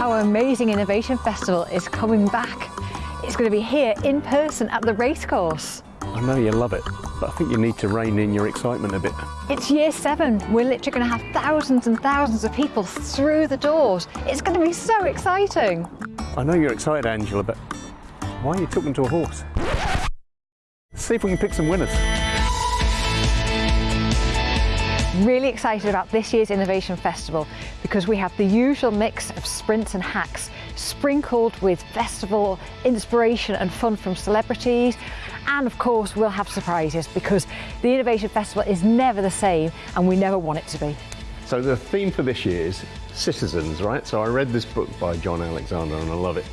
Our amazing Innovation Festival is coming back. It's going to be here in person at the racecourse. I know you love it, but I think you need to rein in your excitement a bit. It's year seven. We're literally going to have thousands and thousands of people through the doors. It's going to be so exciting. I know you're excited, Angela, but why are you talking to a horse? See if we can pick some winners. Really excited about this year's Innovation Festival because we have the usual mix of sprints and hacks sprinkled with festival inspiration and fun from celebrities and of course we'll have surprises because the Innovation Festival is never the same and we never want it to be. So the theme for this year is citizens, right? So I read this book by Jon Alexander and I love it.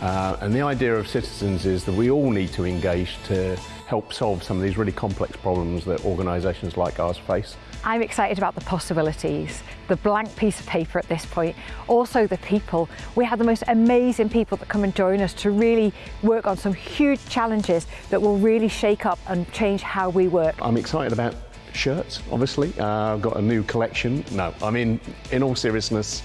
Uh, and the idea of citizens is that we all need to engage to help solve some of these really complex problems that organisations like ours face. I'm excited about the possibilities, the blank piece of paper at this point, also the people. We have the most amazing people that come and join us to really work on some huge challenges that will really shake up and change how we work. I'm excited about shirts, obviously. Uh, I've got a new collection. No, I mean, in all seriousness,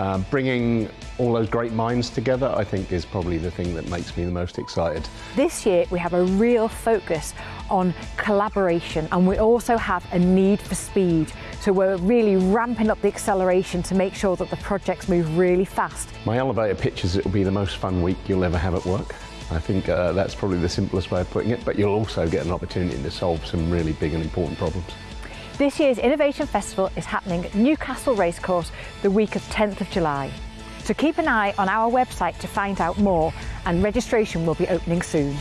uh, bringing all those great minds together, I think, is probably the thing that makes me the most excited. This year, we have a real focus on collaboration and we also have a need for speed. So we're really ramping up the acceleration to make sure that the projects move really fast. My elevator pitch is it will be the most fun week you'll ever have at work. I think uh, that's probably the simplest way of putting it, but you'll also get an opportunity to solve some really big and important problems. This year's Innovation Festival is happening at Newcastle Racecourse the week of 10th of July. So keep an eye on our website to find out more and registration will be opening soon.